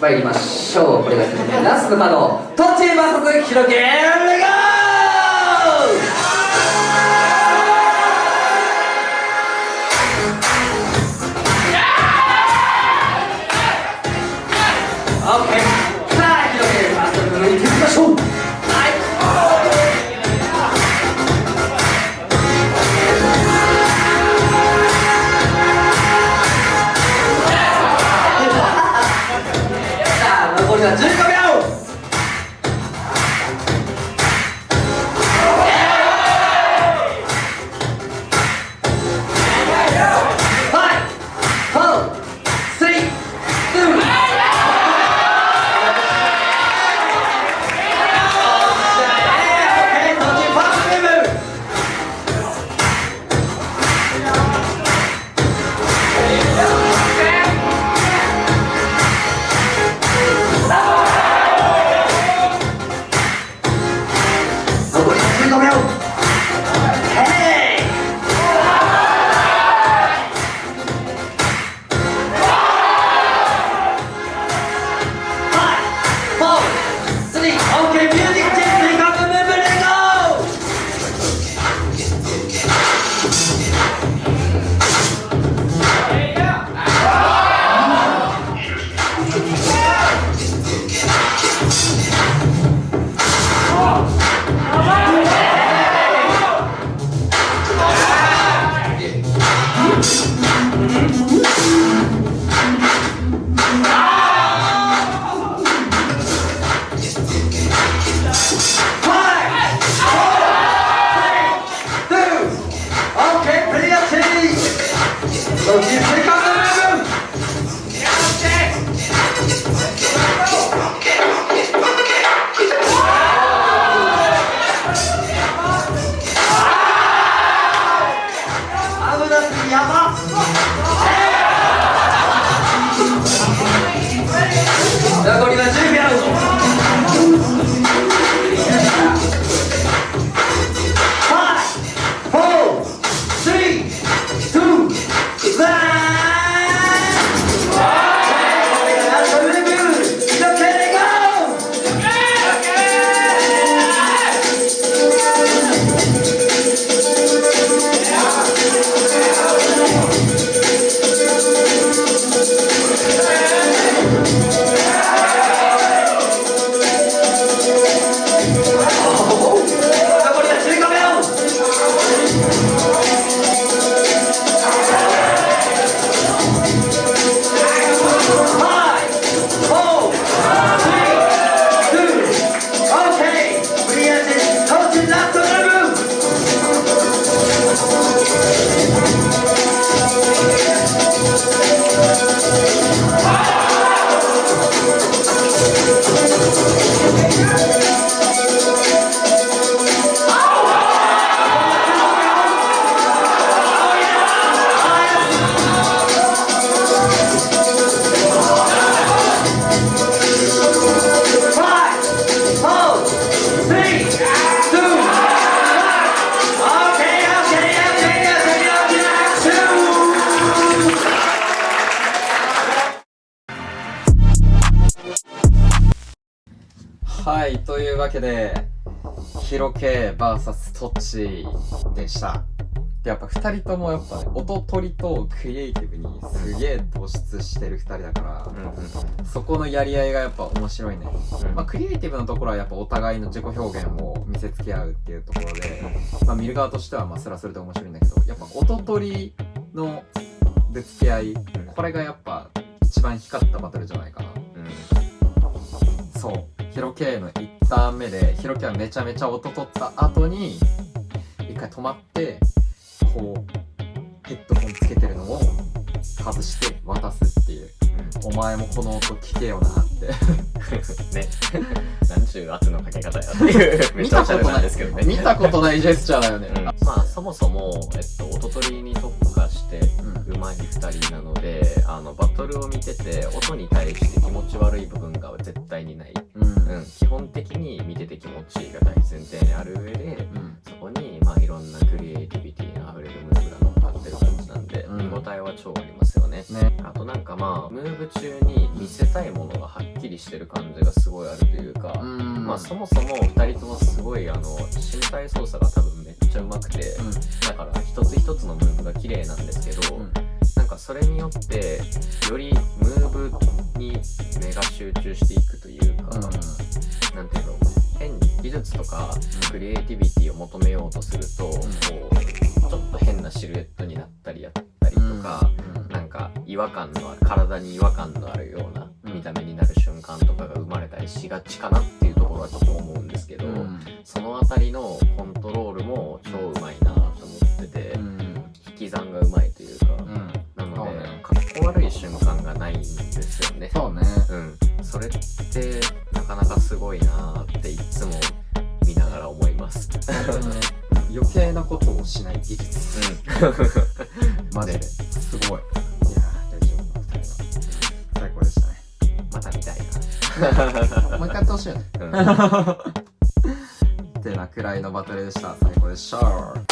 参りましょう。これがラストのカードトッチ VS ヒロはい、というわけで、ヒロケ VS トッチでした。で、やっぱ二人ともやっぱね、音取りとクリエイティブにすげえ突出してる二人だから、そこのやり合いがやっぱ面白いね。まあ、クリエイティブのところはやっぱお互いの自己表現を見せつけ合うっていうところで、まあ、見る側としてはまあそれはそれで面白いんだけど、やっぱ音取りのぶつけ合い、これがやっぱ一番光ったバトルじゃないかな。ヒロ K の1ターン目でヒロ K はめちゃめちゃ音取った後に一回止まってこうヘッドホンつけてるのを外して渡すっていう、お前もこの音聞けよなって。ね。なんちゅう圧のかけ方や。っていう、めちゃおしゃれたことなんですけどね。見たことないジェスチャーだよね、うん。まあそもそも、えっと、音取りに特化上手い2人なのであのバトルを見てて音に対して気持ち悪い部分が絶対にない、うん。うん、基本的に見てて気持ちいいが大前提にある上でうん。そこに、まあ、いろんなクリエイティビティのあふれるムーブが乗っかってる感じなんで、うん。見応えは超ありますよね。ね。あとなんかまあムーブ中に見せたいものがはっきりしてる感じがすごいあるというか、ん。まあそもそも2人ともすごいあの身体操作が多分めっちゃ上手くて、だから一つ一つのムーブが綺麗なんですけど、うんかそれによってよりムーブに目が集中していくというか、なんていうの変に技術とかクリエイティビティを求めようとすると、こうちょっと変なシルエットになったりやったりとか、なんか違和感のある体に違和感のあるようなうん。見た目になる瞬間とかが生まれたりしがちかなっていうところはちょっと思うんですけど、うん。その辺りのコントロールも超うまいなと思ってて、うん。引き算がうまい悪い瞬間がないんですよね。そうね。うん、それってなかなかすごいなっていつも見ながら思います。余計なことをしない技術。うん、マジで。すごい。いやー大丈夫二人の最高でしたね。また見たいもう一回やってほしいよね。な。うん。ってなくらいのバトルでした。最高でした